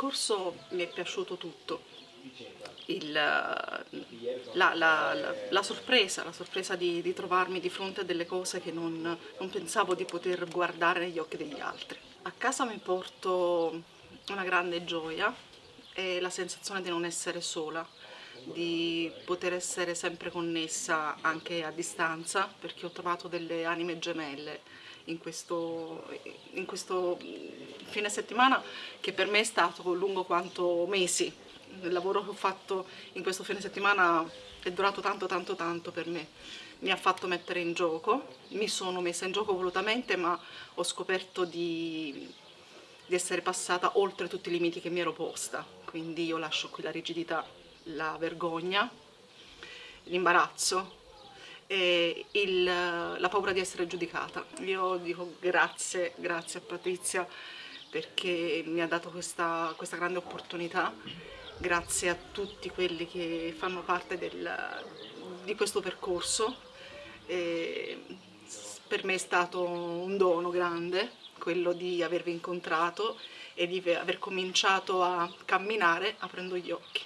percorso mi è piaciuto tutto, Il, la, la, la, la, sorpresa, la sorpresa di, di, trovarmi di fronte a delle cose che non, non pensavo di poter guardare negli occhi degli altri. A casa mi porto una grande gioia e la sensazione di non essere sola, di poter essere sempre connessa anche a distanza perché ho trovato delle anime gemelle in questo, in questo fine settimana che per me è stato lungo quanto mesi. Il lavoro che ho fatto in questo fine settimana è durato tanto tanto tanto per me. Mi ha fatto mettere in gioco, mi sono messa in gioco volutamente ma ho scoperto di, di essere passata oltre tutti i limiti che mi ero posta. Quindi io lascio qui la rigidità, la vergogna, l'imbarazzo, e il, la paura di essere giudicata. Io dico grazie, grazie a Patrizia perché mi ha dato questa, questa grande opportunità, grazie a tutti quelli che fanno parte del, di questo percorso. E per me è stato un dono grande quello di avervi incontrato e di aver cominciato a camminare aprendo gli occhi.